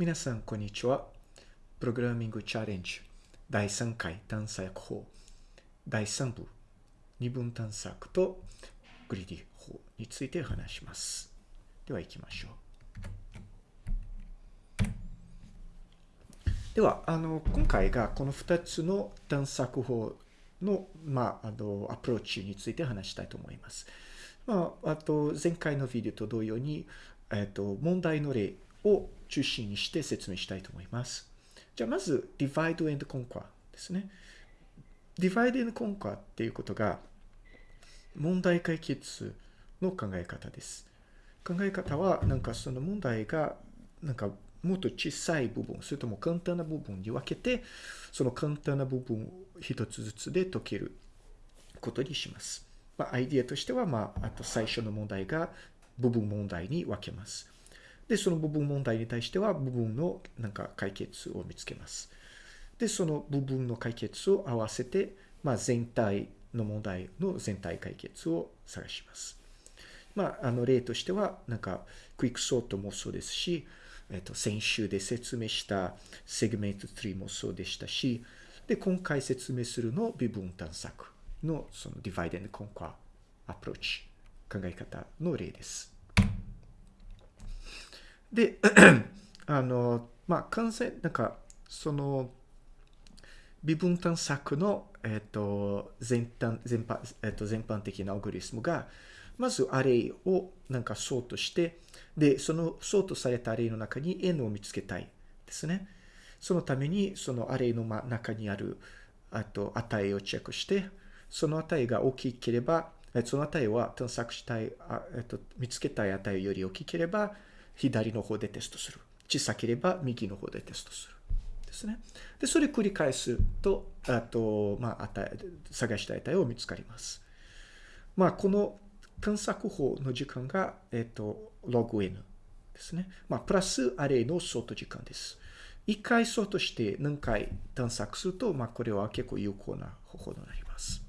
皆さん、こんにちは。プログラミングチャレンジ第3回探索法第3部二分探索とグリディ法について話します。では行きましょう。では、あの、今回がこの2つの探索法の、まあ、あの、アプローチについて話したいと思います。まあ、あと、前回のビデオと同様に、えっと、問題の例を中心にして説明したいと思います。じゃあ、まず、divide and conquer ですね。divide and conquer っていうことが、問題解決の考え方です。考え方は、なんかその問題が、なんかもっと小さい部分、それとも簡単な部分に分けて、その簡単な部分を一つずつで解けることにします。まあ、アイディアとしては、まあ、あと最初の問題が部分問題に分けます。で、その部分問題に対しては、部分のなんか解決を見つけます。で、その部分の解決を合わせて、まあ、全体の問題の全体解決を探します。まあ、あの例としては、なんか、クイックソートもそうですし、えっと、先週で説明したセグメント3もそうでしたし、で、今回説明するの二分探索のその divide and conquer アプローチ、考え方の例です。で、あの、まあ、完全、なんか、その、二分探索の、えっと、全般、全般、えっと、全般的なアルゴリズムが、まず array をなんかソートして、で、そのソートされた array の中に n を見つけたいですね。そのために、そのアレイの中にある、あと、値をチェックして、その値が大きければ、その値は探索したい、えっと、見つけたい値より大きければ、左の方でテストする。小さければ右の方でテストする。ですね。で、それ繰り返すと、あと、まあ、値、探した値を見つかります。まあ、この探索法の時間が、えっと、log n ですね。まあ、プラスアレイのソート時間です。一回ソートして何回探索すると、まあ、これは結構有効な方法になります。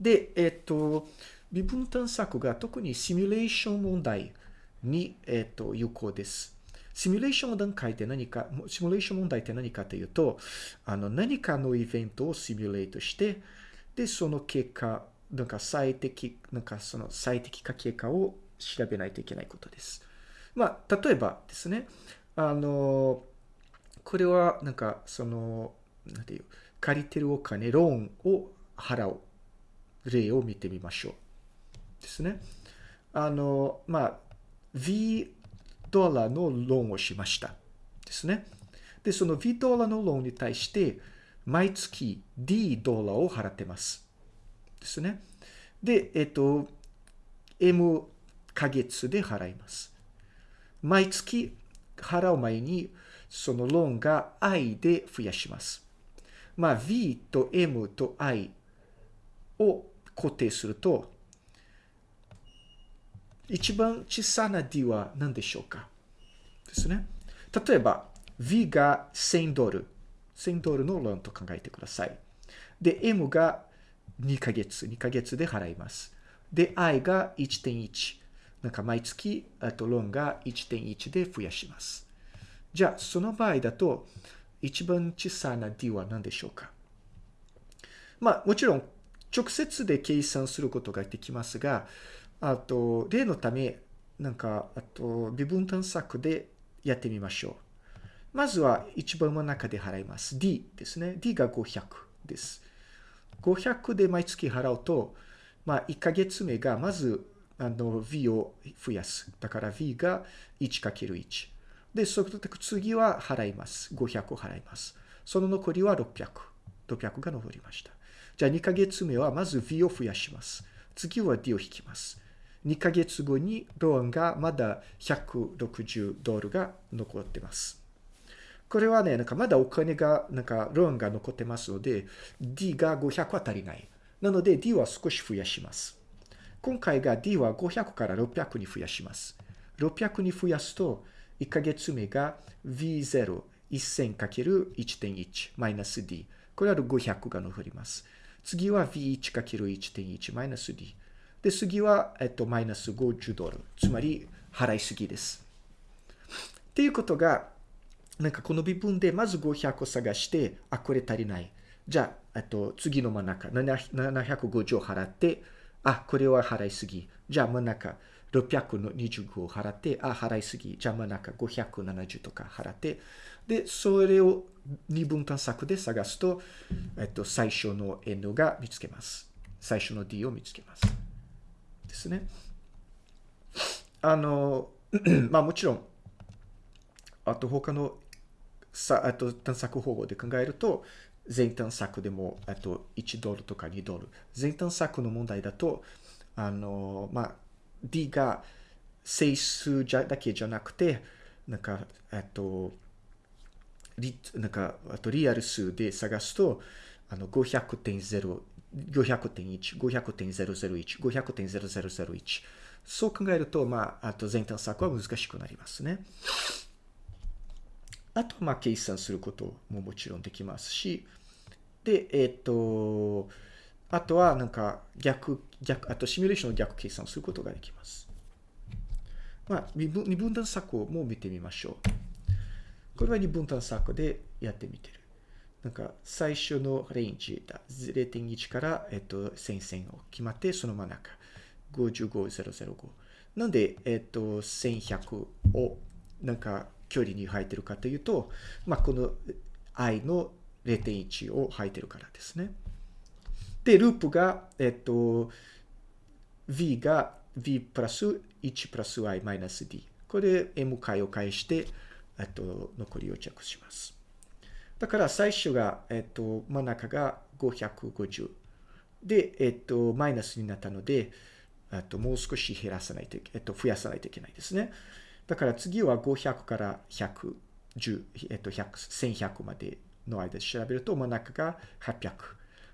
で、えっと、微分探索が特にシミュレーション問題に、えっと、有効です。シミュレーション段階って何か、シミュレーション問題って何かというと、あの、何かのイベントをシミュレートして、で、その結果、なんか最適、なんかその最適化結果を調べないといけないことです。まあ、例えばですね、あの、これはなんかその、なんていう、借りてるお金、ローンを払う例を見てみましょう。ですね。あの、まあ、V ドラのローンをしました。ですね。で、その V ドラのローンに対して、毎月 D ドラを払ってます。ですね。で、えっと、M ヶ月で払います。毎月払う前に、そのローンが I で増やします。まあ、V と M と I を固定すると、一番小さな D は何でしょうか？ですね。例えば、V が1000ドル。1000ドルのローンと考えてください。で、M が2ヶ月。2ヶ月で払います。で、I が1.1。なんか毎月、あとローンが1.1で増やします。じゃあ、その場合だと、一番小さな D は何でしょうか？まあ、もちろん、直接で計算することができますが、あと、例のため、なんか、あと、微分探索でやってみましょう。まずは一番真ん中で払います。D ですね。D が500です。500で毎月払うと、まあ、1ヶ月目がまず、あの、V を増やす。だから V が 1×1。で、その次は払います。500を払います。その残りは600。600が残りました。じゃあ2ヶ月目はまず V を増やします。次は D を引きます。2ヶ月後にローンがまだ160ドルが残ってます。これはね、なんかまだお金が、なんかローンが残ってますので、D が500は足りない。なので D は少し増やします。今回が D は500から600に増やします。600に増やすと、1ヶ月目が V0、1000×1.1 マイナス D。これは500が残ります。次は V1×1.1 マイナス D。で、次は、えっと、マイナス50ドル。つまり、払いすぎです。っていうことが、なんかこの微分でまず500を探して、あ、これ足りない。じゃあ、えっと次の真ん中、750を払って、あ、これは払いすぎ。じゃあ真ん中、625を払って、あ、払いすぎ。じゃあ真ん中570とか払って、で、それを二分探索で探すと、えっと、最初の N が見つけます。最初の D を見つけます。ですね。あの、まあもちろん、あと他のさあと探索方法で考えると、全探索でも、あと1ドルとか2ドル。全探索の問題だと、あの、まあ、D が整数じゃだけじゃなくて、なんか、えっと、リなんか、あとリアル数で探すと、あの、500.0、500.1、500.001、500.0001。そう考えると、まあ、あと全探索は難しくなりますね。あと、まあ、計算することももちろんできますし、で、えっ、と、あとは、なんか、逆、逆、あと、シミュレーションの逆計算することができます。まあ、二分二分断策も見てみましょう。これは二分断策でやってみてる。なんか、最初のレンジだ。0.1から、えっと、1000線を決まって、その真ん中。55005。なんで、えっと、1100を、なんか、距離に入ってるかというと、まあ、この i の0.1を入ってるからですね。で、ループが、えっと、v が v プラス1プラス i マイナス d。これ m 回を返して、えっと、残りをチェックします。だから最初が、えっと、真ん中が550。で、えっと、マイナスになったので、えっと、もう少し減らさないといけ、えっと、増やさないといけないですね。だから次は500から110、えっと、100、1100までの間で調べると、真ん中が800。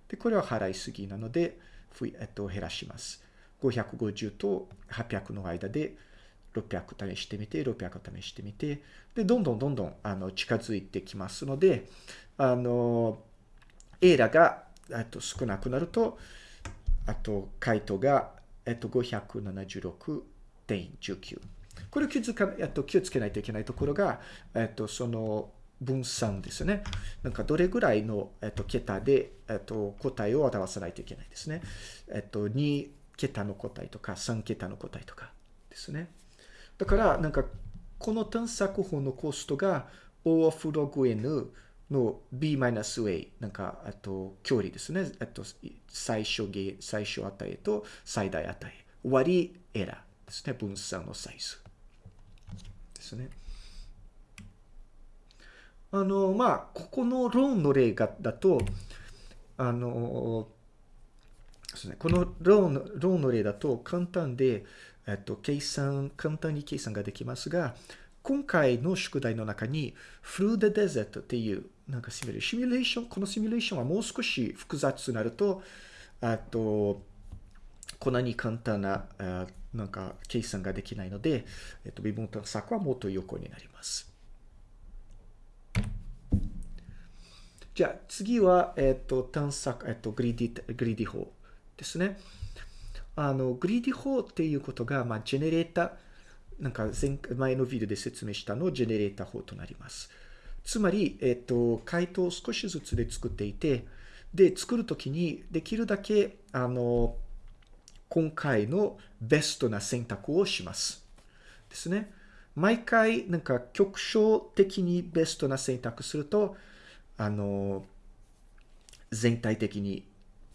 で、これは払いすぎなので、えっと、減らします。550と800の間で600試してみて、600試してみて、で、どんどんどんどんあの近づいてきますので、あの、エラがえっと少なくなると、あと回答が、えっと、576.19。これ気づか、えっと、気をつけないといけないところが、えっと、その分散ですね。なんかどれぐらいの、えっと、桁で、えっと、答えを表さないといけないですね。えっと、2桁の答えとか3桁の答えとかですね。だから、なんか、この探索法のコストが O of log n の b-a、なんか、あと、距離ですね。あと、最小ゲ最小値と最大値。割りエラーですね。分散のサイズ。ですね。あの、まあ、ここのローンの例がだと、あの、ですね、このローンローンの例だと簡単で、えっと、計算、簡単に計算ができますが、今回の宿題の中に、フルーデデゼットっていう、なんかシミュレーション、ション、このシミュレーションはもう少し複雑になると、あと、こんなに簡単な、なんか計算ができないので、えっと、二分探索はもっと横になります。じゃあ次は、えっと、探索、えっと、 greedy、greedy 法ですね。あの、 greedy 法っていうことが、まあ、ジェネレーター、なんか前、前のビデオで説明したのをジェネレーター法となります。つまり、えっと、回答を少しずつで作っていて、で、作るときに、できるだけ、あの、今回のベストな選択をします。ですね。毎回、なんか、局所的にベストな選択すると、あの、全体的に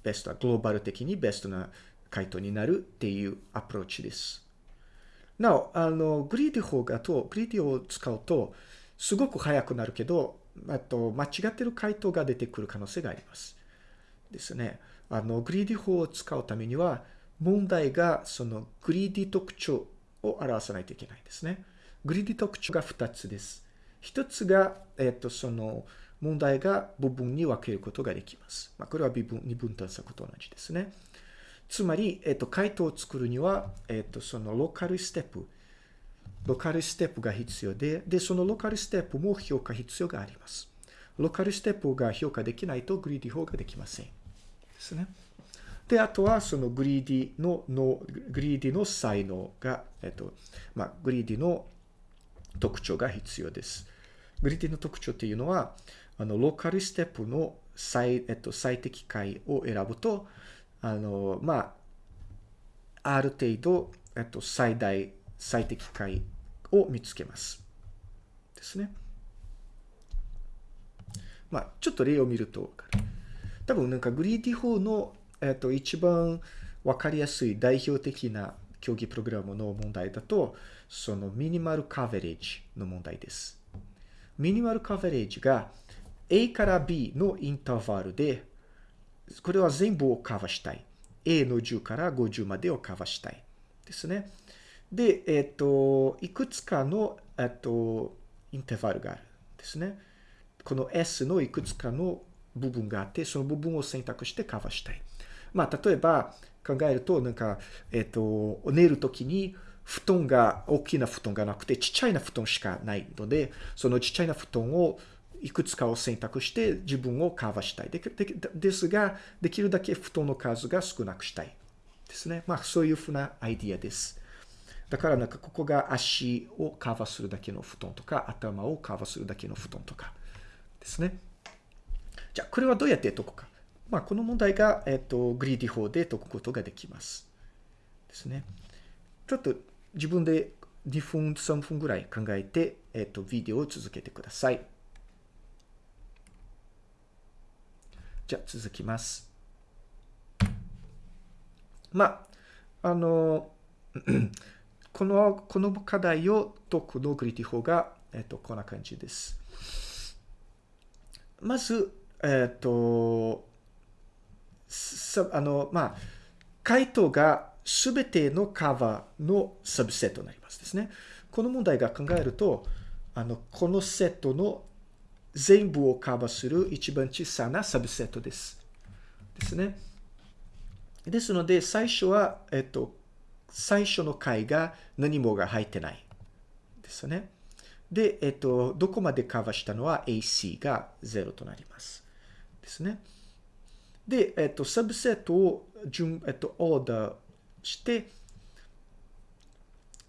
ベスト、グローバル的にベストな回答になるっていうアプローチです。なお、あの、 greedy 法だと、 greedy を使うと、すごく速くなるけど、あと、間違ってる回答が出てくる可能性があります。ですね。あの、 greedy 法を使うためには、問題がその greedy 特徴を表さないといけないんですね。 greedy 特徴が2つです。1つが、えっ、と、その、問題が部分に分けることができます。まあ、これは二分、二分探索と同じですね。つまり、えっと、回答を作るには、えっと、その local step、local step が必要で、で、その local step も評価必要があります。 local step が評価できないと greedy 法ができません。ですね。で、あとはその greedy のの、 greedy の才能が、えっと、まあ、 greedy の特徴が必要です。 greedy の特徴っていうのは、あの、 local step の最、えっと、最適解を選ぶと、あの、まあ、ある程度、えっと、最大、最適解を見つけます。ですね。まあ、ちょっと例を見ると多分なんかグリーディ法の、えっと、一番わかりやすい代表的な競技プログラムの問題だと、そのミニマルカーベレージの問題です。ミニマルカーベレージが A から B のインターバルで、これは全部をカバーしたい。A の10から50までをカバーしたい。ですね。で、えっ、と、いくつかの、えっ、と、インターバルがある。ですね。この S のいくつかの部分があって、その部分を選択してカバーしたい。まあ、例えば考えると、なんか、えっ、と、寝るときに、布団が、大きな布団がなくて、ちっちゃいな布団しかないので、そのちっちゃいな布団をいくつかを選択して自分をカバーしたい。ででですが、できるだけ布団の数が少なくしたい。ですね。まあ、そういうふうなアイディアです。だからなんかここが足をカバーするだけの布団とか、頭をカバーするだけの布団とかですね。じゃあ、これはどうやって解くか。まあ、この問題が、えっ、と、グリーディ法で解くことができます。ですね。ちょっと自分で2分、3分ぐらい考えて、えっ、と、ビデオを続けてください。じゃあ、続きます。まあ、あの、この、この課題を解くのグリティ法が、えっと、こんな感じです。まず、えっと、あの、まあ、回答がすべてのカバーのサブセットになりますですね。この問題が考えると、あの、このセットの全部をカバーする一番小さなサブセットです。ですね。ですので、最初は、えっと、最初の回が何もが入ってない。ですね。で、えっと、どこまでカバーしたのは AC が0となります。ですね。で、えっと、サブセットを順、えっと、オーダーして、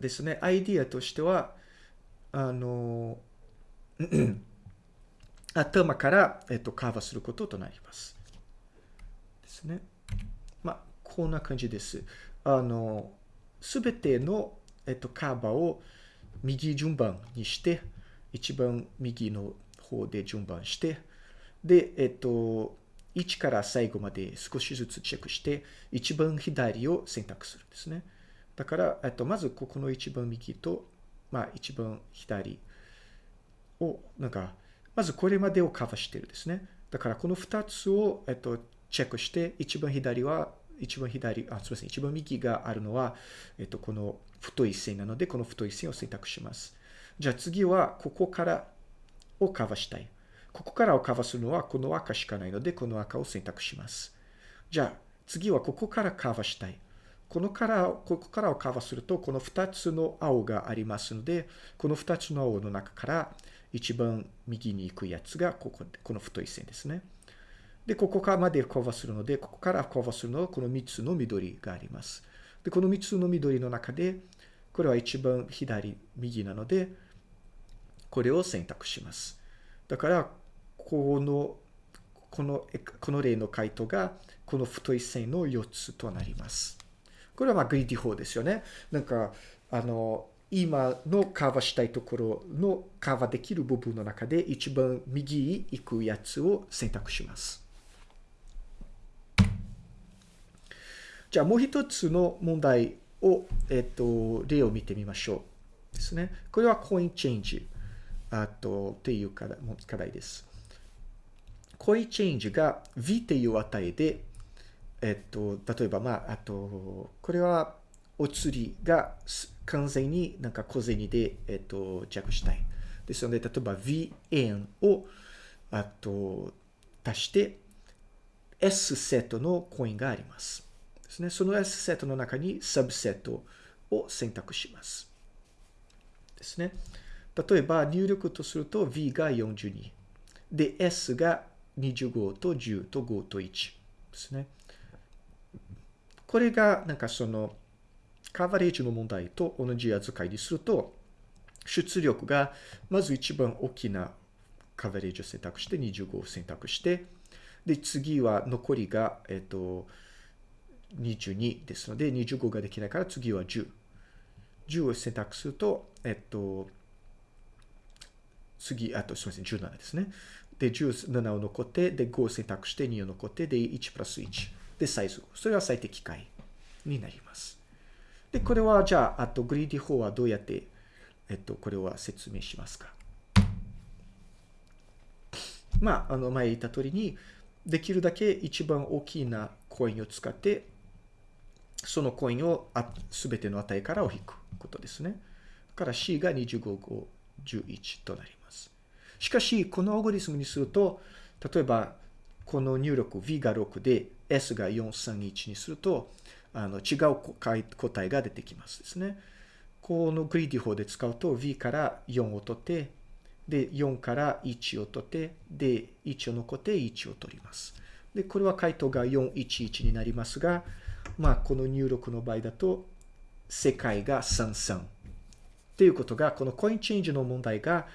ですね、アイディアとしては、あの、頭から、えっと、カバーすることとなります。ですね。まあ、こんな感じです。あの、すべての、えっと、カバーを右順番にして、一番右の方で順番して、で、えっと、1から最後まで少しずつチェックして、一番左を選択するんですね。だから、えっと、まずここの一番右と、まあ、一番左を、なんか、まずこれまでをカバーしてるですね。だからこの2つを、えっと、チェックして、一番左は、一番左、あ、すみません、一番右があるのは、えっと、この太い線なので、この太い線を選択します。じゃあ次は、ここからをカバーしたい。ここからをカバーするのは、この赤しかないので、この赤を選択します。じゃあ次はここからカバーしたい。このから、ここからをカバーすると、この2つの青がありますので、この2つの青の中から一番右に行くやつがここ、この太い線ですね。で、ここからまでカバするので、ここからカバするのはこの3つの緑があります。で、この3つの緑の中で、これは一番左、右なので、これを選択します。だから、この、この、この例の回答が、この太い線の4つとなります。これはまあグリディ法ですよね。なんか、あの、今のカバーしたいところのカバーできる部分の中で一番右に行くやつを選択します。じゃあもう一つの問題を、えっと、例を見てみましょう。ですね。これはコインチェンジ。あと、っていう課題です。コインチェンジが v っていう値で、えっと、例えば、まあ、あと、これは、お釣りが完全になんか小銭で、えっと、着したい。ですので、例えば v 円を、あと、足して、S セットのコインがあります。ですね。その S セットの中にサブセットを選択します。ですね。例えば入力とすると V が42。で、S が25と10と5と1ですね。これがなんかそのカバレージの問題と同じ扱いにすると、出力が、まず一番大きなカバレージを選択して25を選択して、で、次は残りが、えっと、22ですので、25ができないから次は10。10を選択すると、えっと、次、あとすみません、17ですね。で、17を残って、で、5を選択して2を残って、で、1プラス1。で、サイズ。それは最適解になります。で、これはじゃあ、あとグリーディ法はどうやって、えっと、これは説明しますか。まあ、あの、前言った通りに、できるだけ一番大きなコインを使って、そのコインをすべての値からを引くことですね。から C が25、5、11となります。しかし、このアルゴリスムにすると、例えば、この入力 V が6で S が431にすると、あの違う答えが出てきますですね。この greedy 法で使うと V から4を取って、で、4から1を取って、で、1を残って1を取ります。で、これは回答が411になりますが、まあ、この入力の場合だと、正解が33。っていうことが、この coin change の問題が、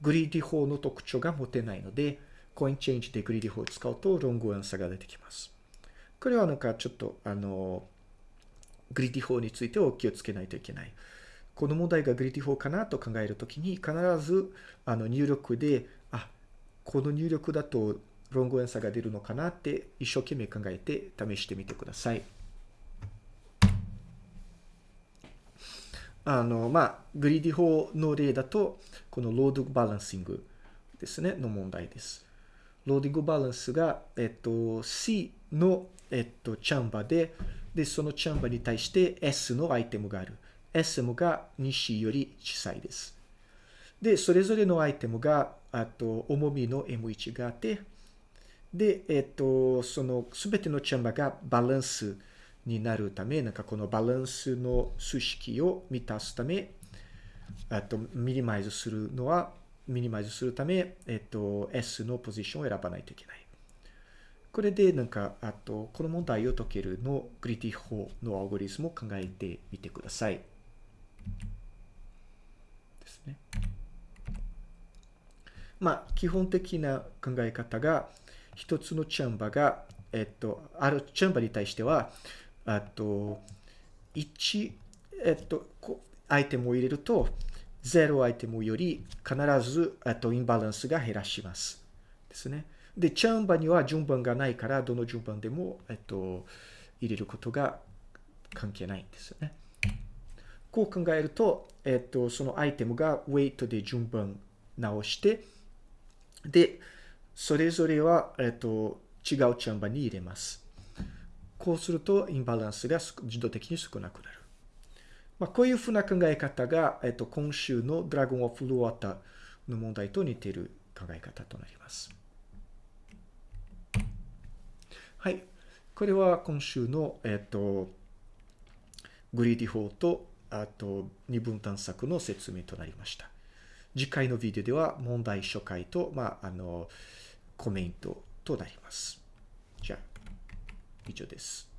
greedy 法の特徴が持てないので、 coin change で greedy 法を使うと、 wrong answer が出てきます。これはなんかちょっと、あの、 greedy 法についてお気をつけないといけない。この問題が greedy 法かなと考えるときに、必ずあの入力で、あ、この入力だと wrong answer が出るのかなって一生懸命考えて試してみてください。あの、まあ、 greedy 法の例だと、この load balancing ですね、の問題です。ローディングバランスが、えっと、C の、えっと、チャンバーで、で、そのチャンバーに対して S のアイテムがある。SM が 2C より小さいです。で、それぞれのアイテムが、あと、重みの M1 があって、で、えっと、その、すべてのチャンバーがバランスになるため、なんかこのバランスの数式を満たすため、あと、ミニマイズするのは、ミニマイズするため、えっと、S のポジションを選ばないといけない。これで、なんか、あと、この問題を解けるのグリティ法のアルゴリスムを考えてみてください。ですね。まあ、基本的な考え方が、一つのチャンバが、えっと、あるチャンバに対しては、あと、1、えっと、アイテムを入れると、0アイテムより必ず、えっと、インバランスが減らします。ですね。で、チャンバには順番がないから、どの順番でも、えっと、入れることが関係ないんですよね。こう考えると、えっと、そのアイテムがウェイトで順番直して、で、それぞれは、えっと、違うチャンバに入れます。こうすると、インバランスが自動的に少なくなる。まあ、こういうふうな考え方が、えっと、今週のドラゴン・オフ・ルワーターの問題と似ている考え方となります。はい。これは今週の、えっと、グリーディ法と、あと、二分探索の説明となりました。次回のビデオでは問題初回と、まあ、あの、コメントとなります。じゃあ、以上です。